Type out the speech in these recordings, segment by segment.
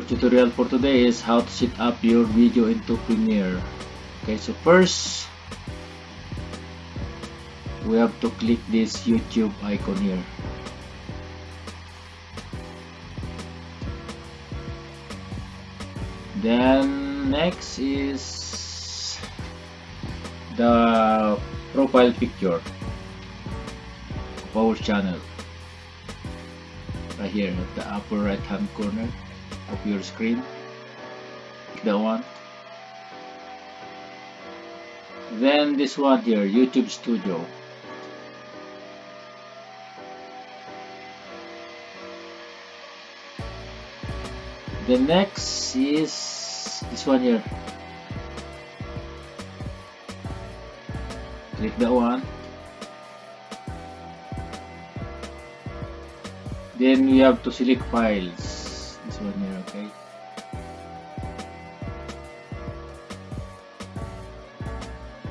tutorial for today is how to set up your video into Premiere. Okay so first we have to click this YouTube icon here. Then next is the profile picture of our channel. Right here at the upper right hand corner of your screen. Click that one. Then this one here YouTube Studio. The next is this one here. Click that one. Then we have to select files okay.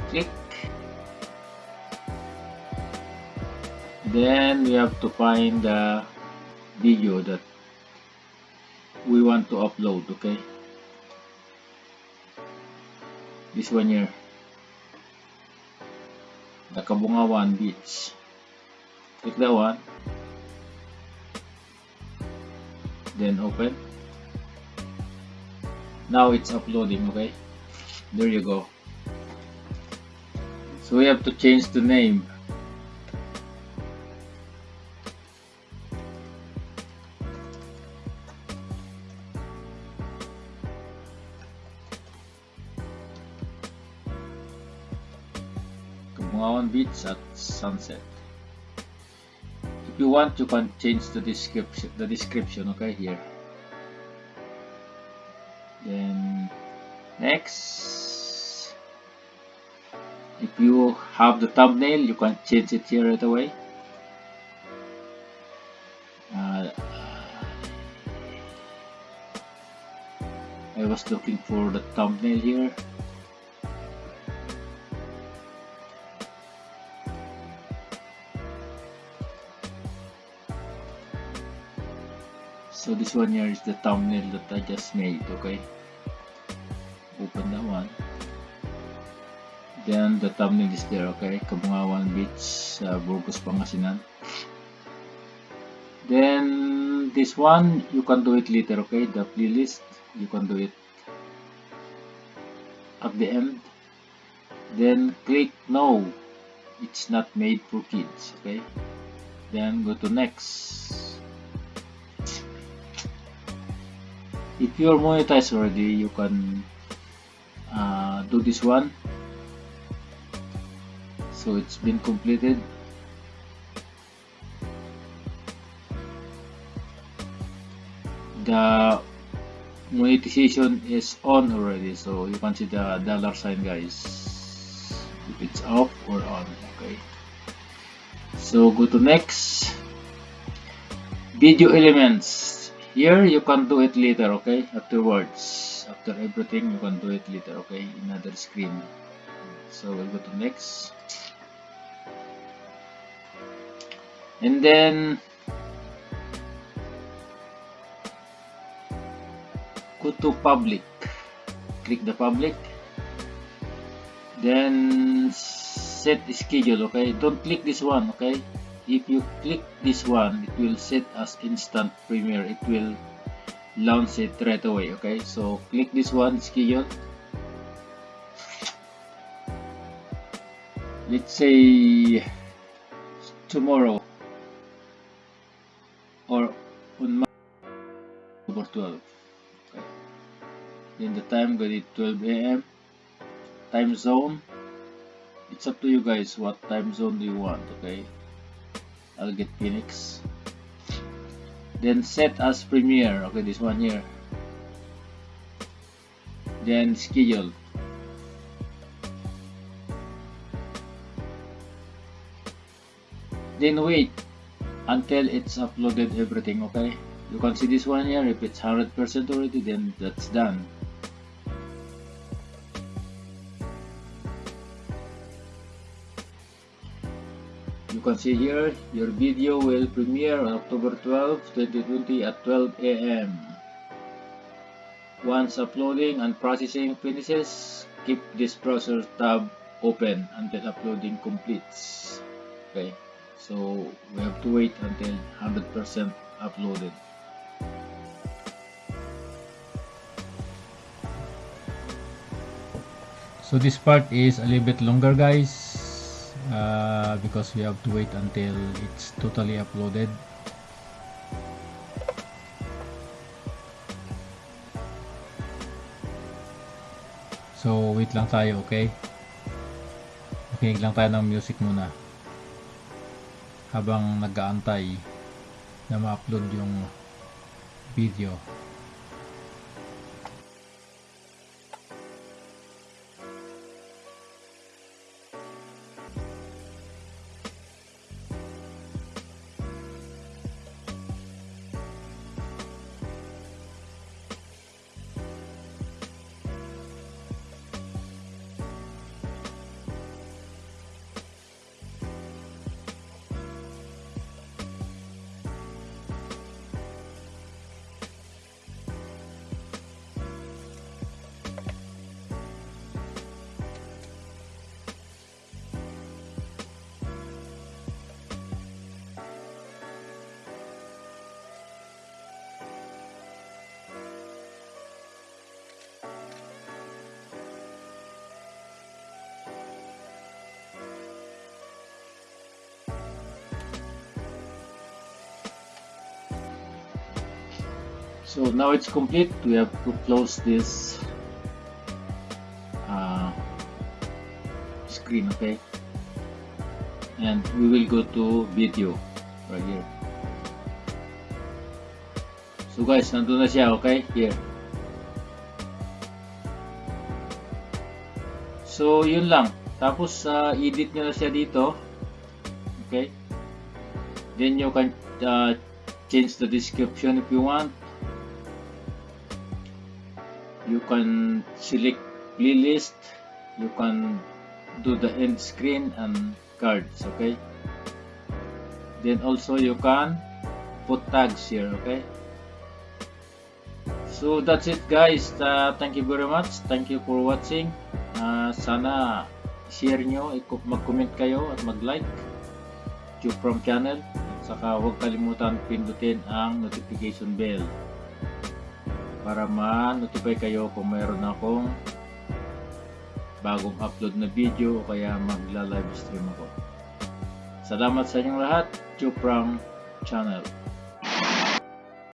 Click. Then we have to find the video that we want to upload okay? This one here. The Kabungawan beach. Click that one. Then open now it's uploading okay? There you go. So we have to change the name. Kabungawan Beach at sunset. If you want you can change the description the description okay here then next. If you have the thumbnail you can change it here right away. Uh, I was looking for the thumbnail here so this one here is the thumbnail that I just made okay? Open that one. Then the thumbnail is there okay? Kabungawan Beach uh, Burgos Pangasinan. Then this one you can do it later okay? The playlist you can do it at the end. Then click no. It's not made for kids okay? Then go to next if you're monetized already you can uh, do this one. So it's been completed. The monetization is on already so you can see the dollar sign guys. If it's off or on okay. So go to next. Video elements here you can do it later okay? Afterwards after everything you can do it later okay? Another screen. So we'll go to next. And then go to public. Click the public. Then set schedule okay? Don't click this one okay if you click this one it will set as instant premiere. It will launch it right away okay? So click this one schedule. Let's say tomorrow or on October 12 okay? Then the time going to 12 a.m time zone. It's up to you guys what time zone do you want okay I'll get Phoenix. Then set as premiere okay this one here. Then schedule. Then wait until it's uploaded everything okay? You can see this one here. If it's 100% already then that's done you can see here your video will premiere on October 12 2020 at 12 a.m Once uploading and processing finishes, keep this browser tab open until uploading completes. Okay, so we have to wait until 100% uploaded. So this part is a little bit longer guys uh, because we have to wait until it's totally uploaded. So wait lang tayo okay? Makinig lang tayo ng music muna habang nag-aantay na ma-upload yung video. So now it's complete. We have to close this uh, screen, okay? And we will go to video right here. So guys, nandun na siya, okay? Here. So yun lang. Tapos uh, edit nyo na siya dito. Okay? Then you can uh, change the description if you want. You can select playlist you can do the end screen and cards okay? Then also you can put tags here okay? So that's it guys. Uh, thank you very much. Thank you for watching. Uh, sana share nyo mag-comment kayo at mag-like. From channel. Saka huwag kalimutan pindutin ang notification bell para ma-notify kayo kung mayroon akong bagong upload na video o kaya magla-live stream ako. Salamat sa inyong lahat. Chuprang Channel.